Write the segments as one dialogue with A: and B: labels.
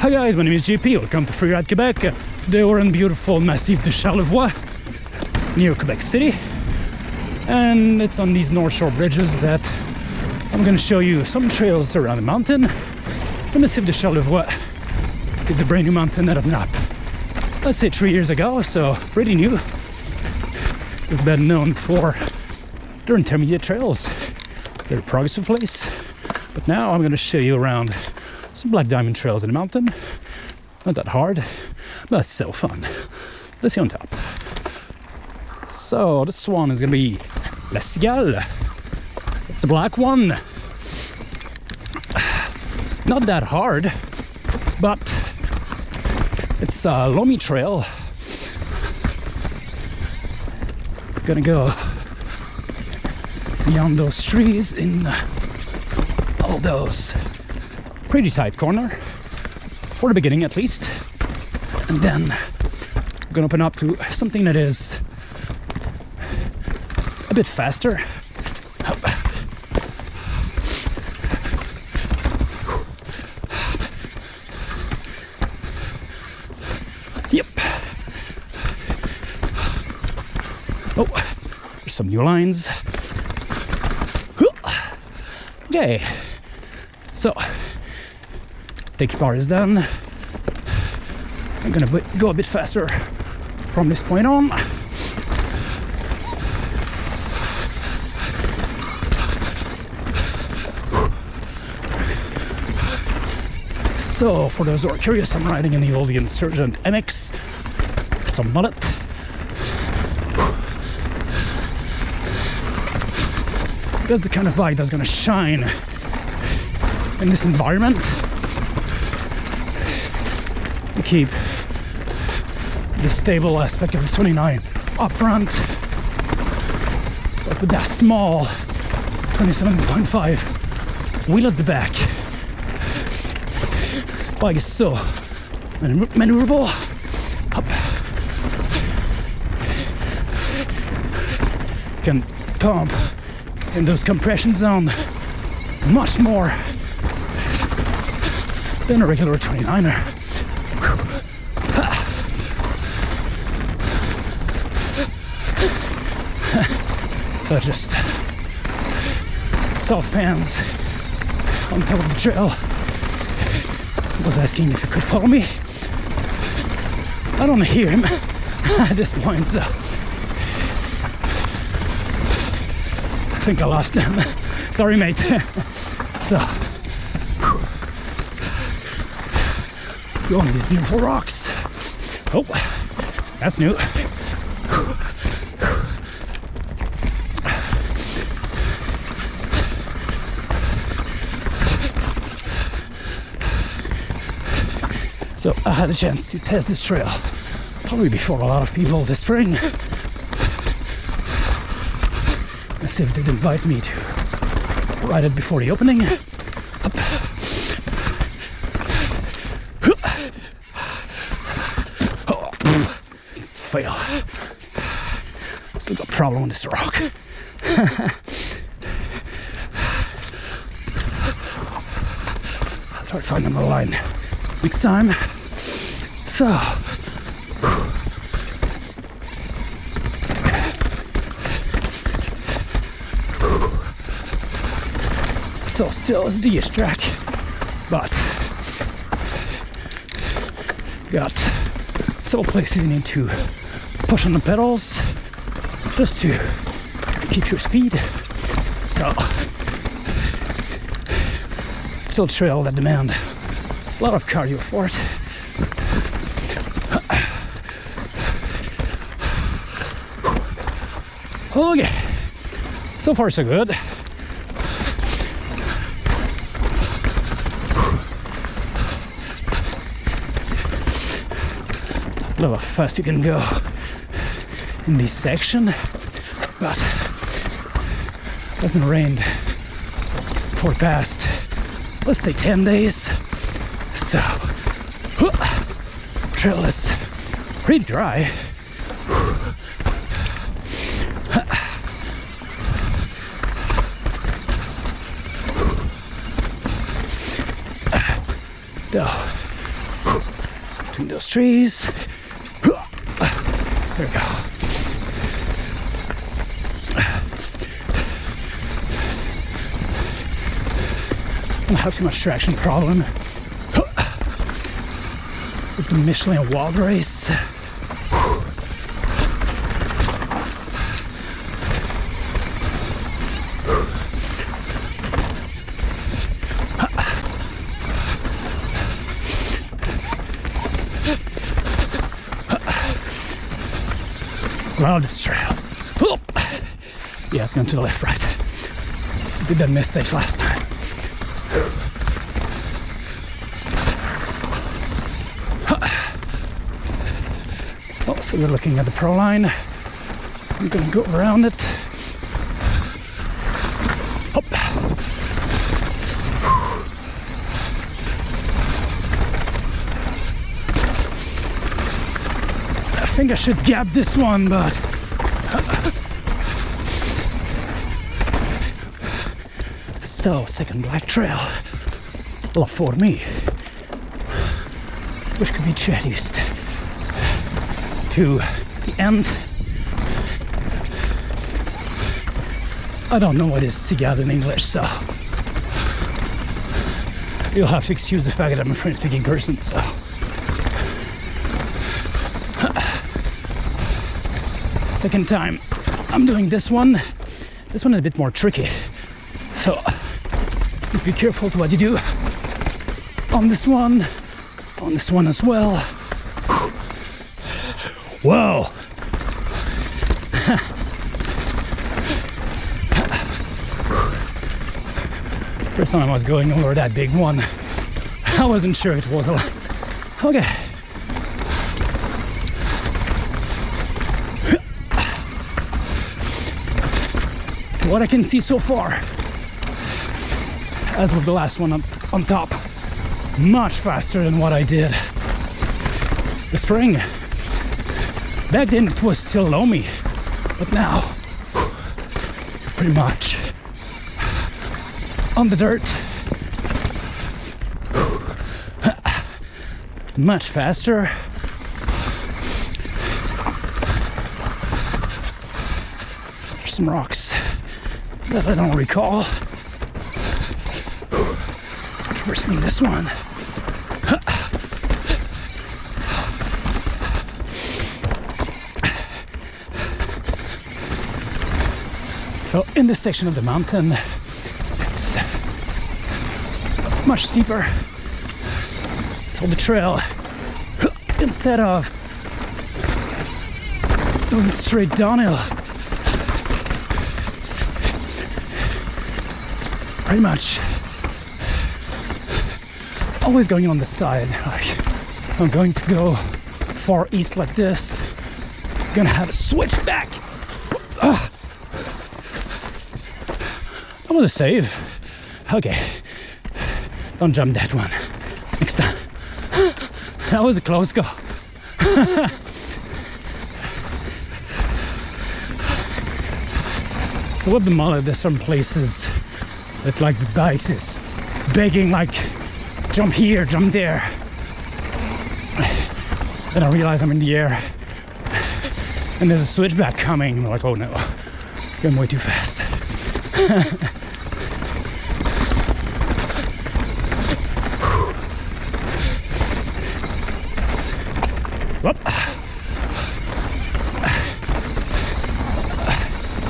A: Hi guys, my name is JP. Welcome to Freeride Quebec. We're in beautiful Massif de Charlevoix near Quebec City. And it's on these North Shore bridges that I'm going to show you some trails around the mountain. The Massif de Charlevoix is a brand new mountain that I've not, let's say three years ago, so pretty new. We've been known for their intermediate trails. A progressive place. But now I'm going to show you around some black diamond trails in the mountain. Not that hard, but it's so fun. Let's see on top. So this one is to be La Cigale. It's a black one. Not that hard, but it's a loamy trail. Gonna go beyond those trees in all those pretty tight corner for the beginning at least. And then I'm gonna open up to something that is a bit faster. Yep. Oh there's some new lines. Okay. So take bar is done I'm gonna go a bit faster from this point on. So for those who are curious I'm riding in the old Insurgent MX some mullet. That's the kind of bike that's gonna shine in this environment keep the stable aspect of the 29 up front. But with that small 27.5 wheel at the back. Bike is so maneuverable. Up. Can pump in those compression zone much more than a regular 29er. So just saw fans on top of the trail. Was asking if he could follow me. I don't hear him at this point, so I think I lost him. Sorry, mate. so, go on these beautiful rocks. Oh, that's new. So I had a chance to test this trail probably before a lot of people this spring. As if they'd invite me to ride it before the opening. Fail. Still got a problem with this rock. I'll try to find another line next time. So, so still as the track, but got several places you need to push on the pedals just to keep your speed. So, still trail that demand a lot of cardio for it. Okay, so far so good. Love how fast you can go in this section, but hasn't rained for past, let's say 10 days. So, trail is pretty dry. Between those trees. There we go. I don't have too much traction problem the Michelin Wild Race. Around this trail. Yeah, it's going to the left, right. Did that mistake last time. So we're looking at the pro line. I'm gonna go around it. Hop. I think I should gap this one, but so second black trail. La Fourmi, which could be introduced to the end. I don't know what is cigale in English, so you'll have to excuse the fact that I'm a French speaking person, so. Second time I'm doing this one. This one is a bit more tricky, so be careful to what you do on this one, on this one as well. Whoa! First time I was going over that big one, I wasn't sure it was a lot. Okay. What I can see so far, as with the last one up on top, much faster than what I did the spring. Back then it was still loamy, but now pretty much on the dirt. Much faster. There's some rocks that I don't recall. Traversing this one. So in this section of the mountain, it's much steeper. So the trail, instead of going straight downhill, it's pretty much always going on the side. I'm going to go far east like this. I'm gonna have a switch back. Ah. I want to save. Okay. Don't jump that one. Next time. That was a close call. With the mullet, there's some places that like the bikes is begging like jump here, jump there. Then I realize I'm in the air and there's a switchback coming. I'm like, oh no, going way too fast. Whoop.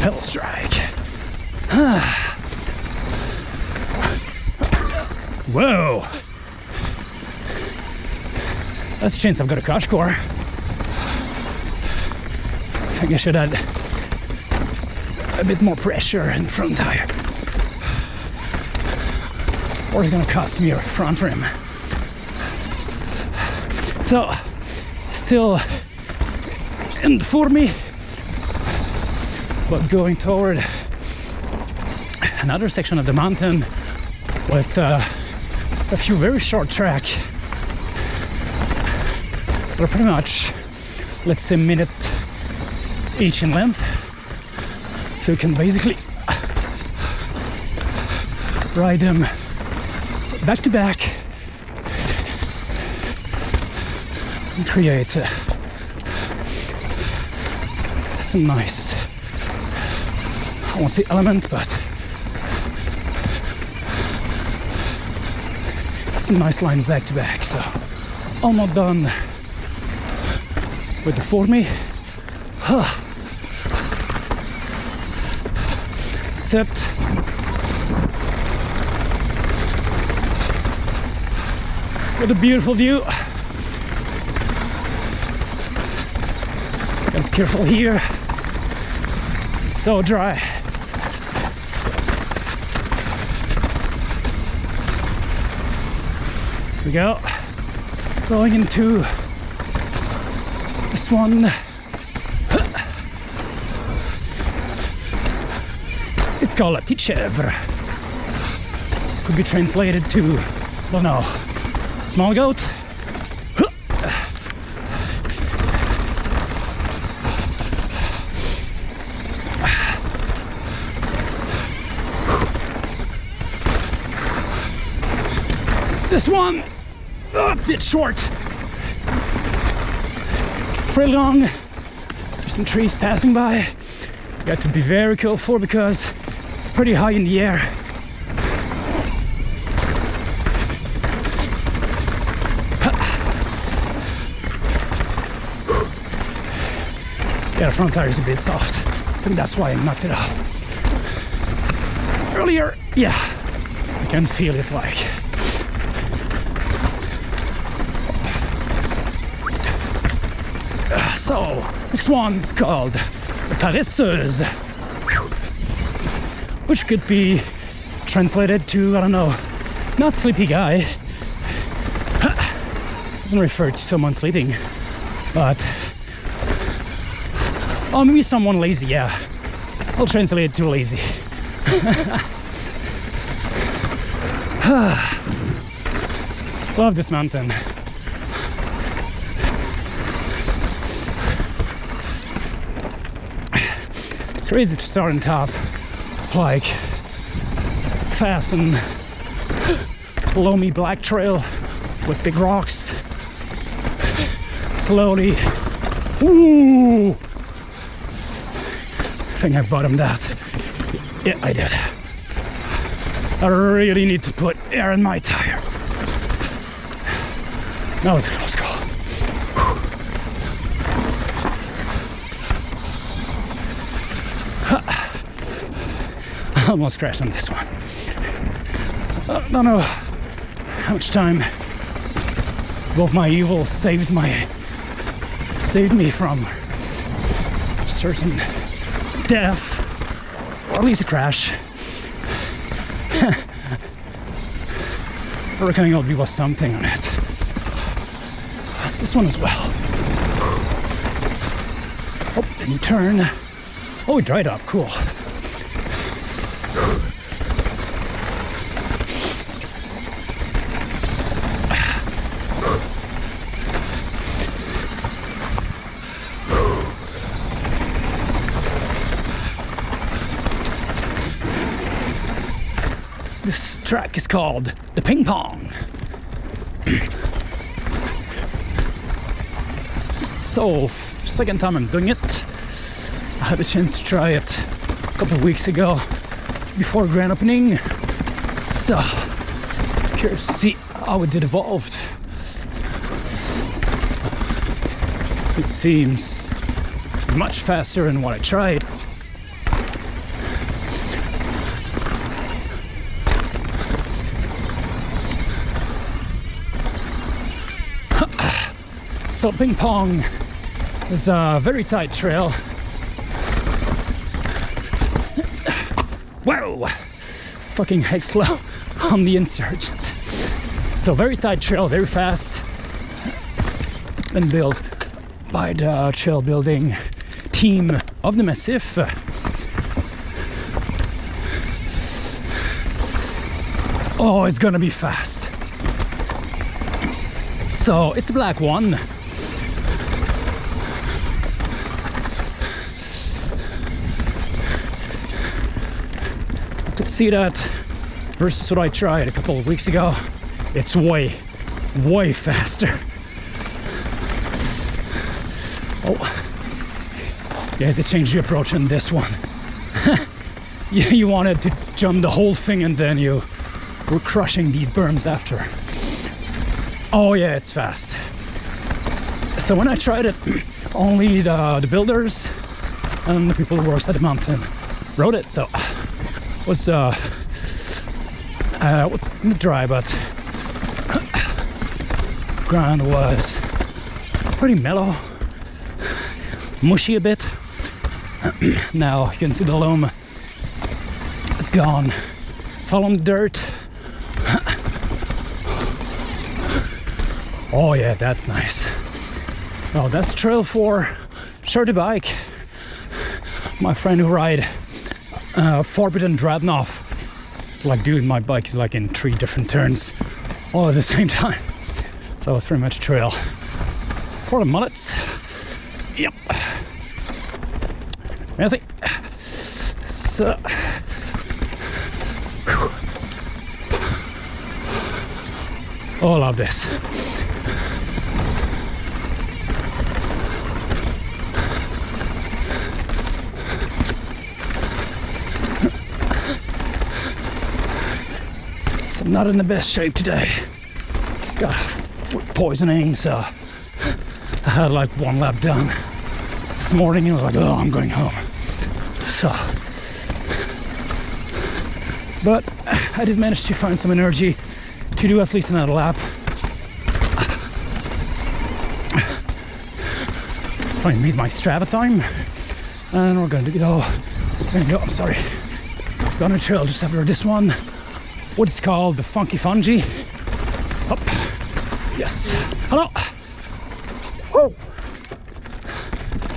A: Pedal strike. Whoa. That's a chance I've got a crash core. I think I should add a bit more pressure in front tire. Or it's gonna cost me a front rim. So, still in Fourmi, but going toward another section of the mountain with uh, a few very short tracks that are pretty much, let's say, minute each in length. So you can basically ride them back to back and create uh, some nice, I won't say element, but some nice lines back to back. So almost done with the Fourmi. Except with a beautiful view. And careful here. So dry. Here we go. Going into this one. It's called a Tichevre. Could be translated to, don't know, small goat. This one, a bit short. It's pretty long. There's some trees passing by. You have to be very careful because pretty high in the air. Yeah, front tire is a bit soft. I think that's why I knocked it off. Earlier, yeah, I can feel it like. So, next one's called the Paresseuse, which could be translated to, I don't know, not sleepy guy. Doesn't refer to someone sleeping, but Oh, maybe someone lazy, yeah. I'll translate it to lazy. Love this mountain. It's crazy to start on top, like fast and loamy black trail with big rocks. Slowly. Ooh! I think I bottomed out. Yeah, I did. I really need to put air in my tire. Was a close almost crashed on this one. Uh, I don't know how much time both my evil saved my saved me from certain death or at least a crash. I reckon it'll be worth something on it. This one as well. Oh, and you turn. Oh, it dried up. Cool. This track is called the Ping Pong. so, second time I'm doing it. I had a chance to try it a couple weeks ago before grand opening. So, curious to see how it did evolved. It seems much faster than what I tried. So ping pong is a very tight trail. Whoa! Fucking heck slow on the insurgent. So very tight trail, very fast. And built by the trail building team of the Massif. Oh, it's gonna be fast. So it's a black one. See that versus what I tried a couple of weeks ago. It's way, way faster. Oh, yeah, they changed the approach on this one. you, you wanted to jump the whole thing and then you were crushing these berms after. Oh yeah, it's fast. So when I tried it, only the, the builders and the people who works at the mountain rode it. So was uh, uh what's dry, but ground was pretty mellow, mushy a bit. now you can see the loam is gone. It's all on dirt. oh yeah, that's nice. Oh, that's trail for shorty bike. My friend who ride uh, Forbidden Dreadnought. Like, dude, my bike is like in three different turns all at the same time. So it's pretty much trail for the mullets. Yep. Merci. So. Oh, I love this. Not in the best shape today. Just got foot poisoning, so I had like one lap done this morning and I was like, oh, I'm going home. So, but I did manage to find some energy to do at least another lap. And meet my Strava time, and we're going to go. Going to go. I'm sorry. Gonna trail just after this one. What is called the Funky Fungi. Up. Yes. Hello. Oh.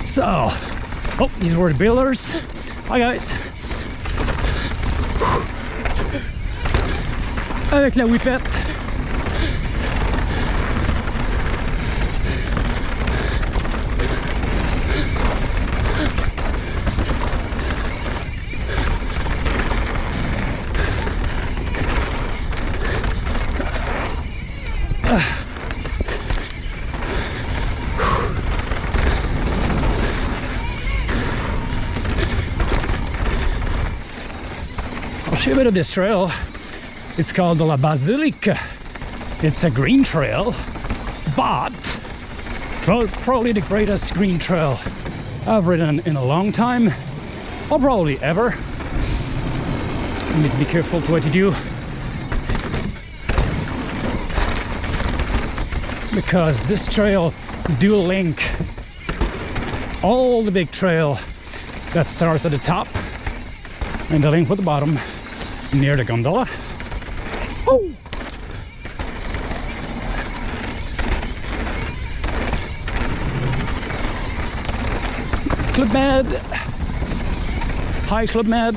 A: So, oh, these were the builders. Hi guys. avec la whippette. Of this trail. It's called La Basilique. It's a green trail, but probably the greatest green trail I've ridden in a long time, or probably ever. You need to be careful with what you do. Because this trail do link all the big trail that starts at the top and the link with the bottom near the gondola Oh! Club Med. Hi, Club Med.